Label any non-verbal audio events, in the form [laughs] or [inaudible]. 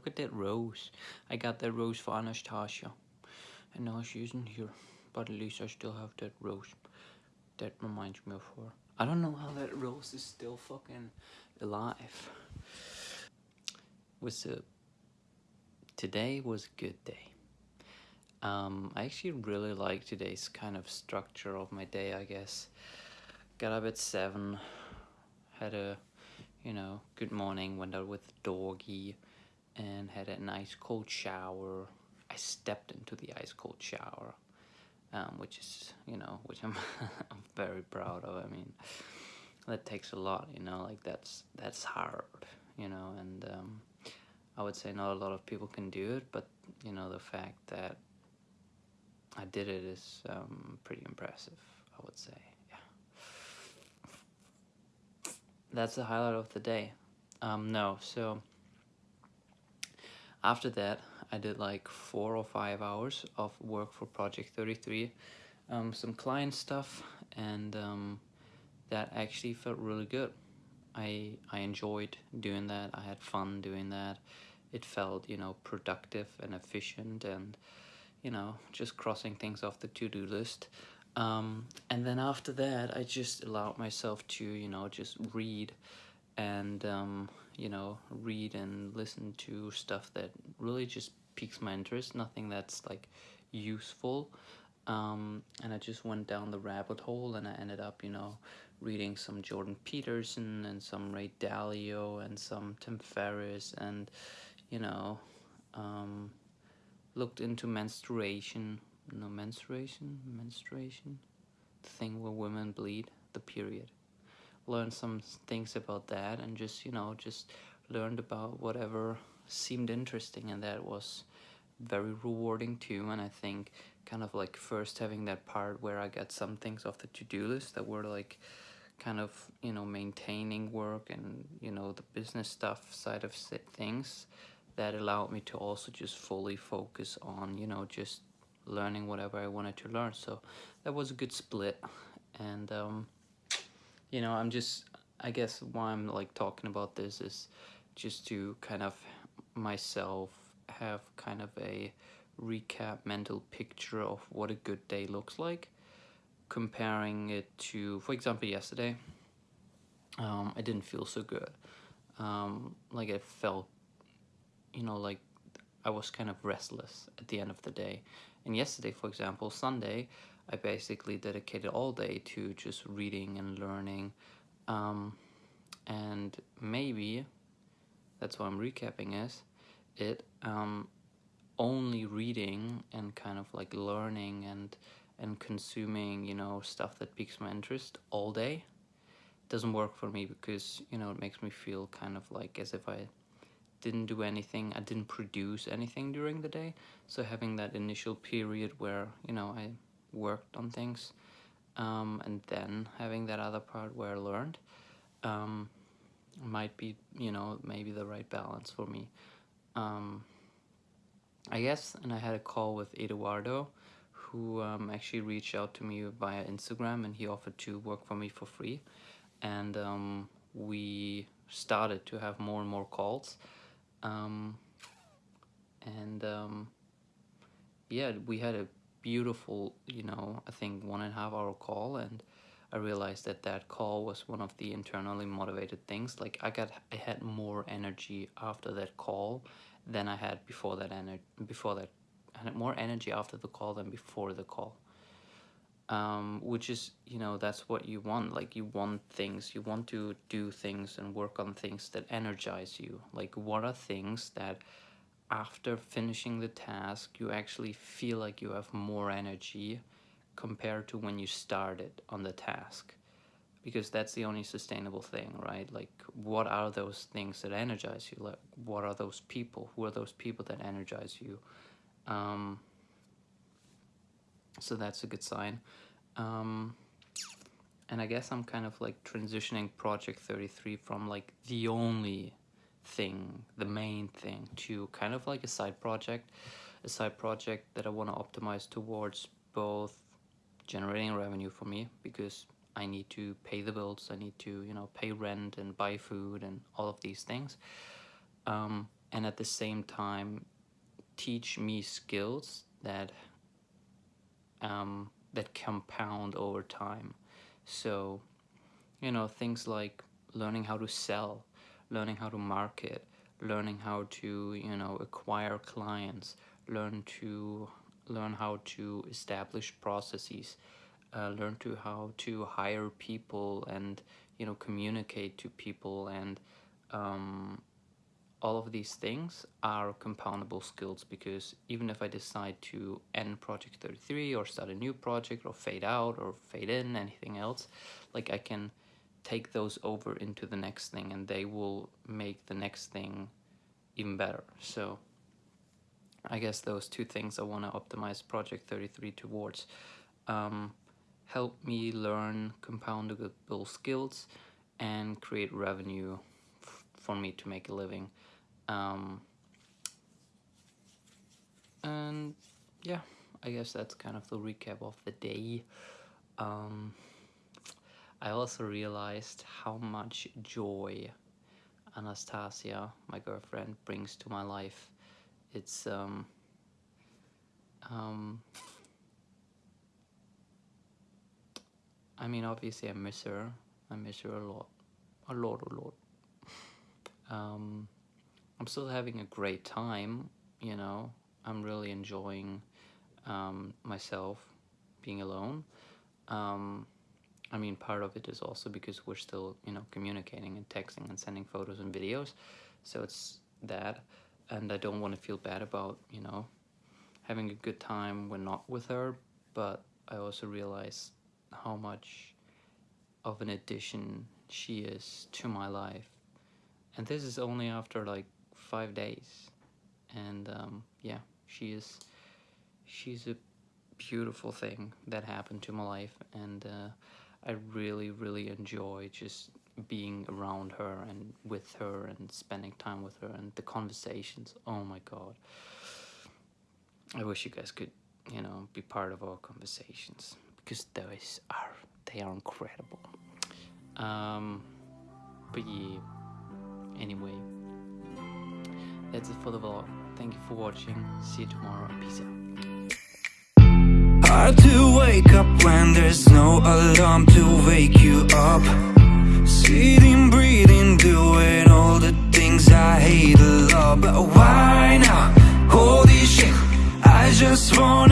look at that rose. I got that rose for Anastasia. And now she's using here. But at least I still have that rose. That reminds me of her. I don't know how that rose is still fucking alive. Was a today was a good day. Um, I actually really like today's kind of structure of my day, I guess. Got up at 7, had a, you know, good morning, went out with doggy, and had a nice cold shower. I stepped into the ice cold shower, um, which is, you know, [laughs] which I'm, I'm very proud of. I mean, that takes a lot, you know, like that's, that's hard, you know, and um, I would say not a lot of people can do it, but, you know, the fact that I did it is um, pretty impressive, I would say. Yeah. That's the highlight of the day. Um, no, so after that, I did like four or five hours of work for Project 33, um, some client stuff, and um, that actually felt really good. I I enjoyed doing that. I had fun doing that. It felt you know productive and efficient and you know, just crossing things off the to-do list. Um, and then after that, I just allowed myself to, you know, just read and, um, you know, read and listen to stuff that really just piques my interest, nothing that's like useful. Um, and I just went down the rabbit hole and I ended up, you know, reading some Jordan Peterson and some Ray Dalio and some Tim Ferriss and, you know, um, looked into menstruation no menstruation menstruation the thing where women bleed the period learned some things about that and just you know just learned about whatever seemed interesting and that was very rewarding too and i think kind of like first having that part where i got some things off the to-do list that were like kind of you know maintaining work and you know the business stuff side of things that allowed me to also just fully focus on you know just learning whatever I wanted to learn. So that was a good split. And um, you know I'm just I guess why I'm like talking about this is just to kind of myself have kind of a recap mental picture of what a good day looks like comparing it to for example yesterday um, I didn't feel so good um, like I felt you know, like I was kind of restless at the end of the day. And yesterday, for example, Sunday, I basically dedicated all day to just reading and learning. Um, and maybe that's why I'm recapping is it um, only reading and kind of like learning and and consuming you know stuff that piques my interest all day doesn't work for me because you know it makes me feel kind of like as if I didn't do anything I didn't produce anything during the day so having that initial period where you know I worked on things um, and then having that other part where I learned um, might be you know maybe the right balance for me. Um, I guess and I had a call with Eduardo who um, actually reached out to me via Instagram and he offered to work for me for free. And um, we started to have more and more calls um, and um, yeah we had a beautiful you know I think one and a half hour call and I realized that that call was one of the internally motivated things. Like I got I had more energy after that call than I had before that energy before that I had more energy after the call than before the call. Um, which is you know that's what you want. Like you want things you want to do things and work on things that energize you. Like what are things that after finishing the task you actually feel like you have more energy compared to when you started on the task. Because that's the only sustainable thing right? Like what are those things that energize you? Like what are those people? Who are those people that energize you? Um, so that's a good sign. Um, and I guess I'm kind of like transitioning project 33 from like the only thing the main thing to kind of like a side project a side project that I want to optimize towards both generating revenue for me because I need to pay the bills I need to you know pay rent and buy food and all of these things um, and at the same time teach me skills that um, that compound over time. So, you know, things like learning how to sell, learning how to market, learning how to, you know, acquire clients, learn to learn how to establish processes, uh, learn to how to hire people and, you know, communicate to people and um, all of these things are compoundable skills because even if I decide to end project 33 or start a new project or fade out or fade in anything else like I can take those over into the next thing and they will make the next thing even better. So I guess those two things I want to optimize project 33 towards. Um, help me learn compoundable skills and create revenue for me to make a living. Um, and yeah, I guess that's kind of the recap of the day. Um, I also realized how much joy Anastasia, my girlfriend, brings to my life. It's um, um, I mean, obviously, I miss her. I miss her a lot, a lot, a lot. [laughs] Um, I'm still having a great time, you know. I'm really enjoying um, myself being alone. Um, I mean, part of it is also because we're still, you know, communicating and texting and sending photos and videos. So it's that. And I don't want to feel bad about, you know, having a good time when not with her. But I also realize how much of an addition she is to my life. And this is only after like five days and um, yeah she is she's a beautiful thing that happened to my life and uh, I really really enjoy just being around her and with her and spending time with her and the conversations oh my god I wish you guys could you know be part of our conversations because those are they are incredible um but yeah anyway that's it for the vlog. Thank you for watching. See you tomorrow. Peace out. Hard to wake up when there's no alarm to wake you up Sitting, breathing, doing all the things I hate a lot But why now? Holy shit I just wanna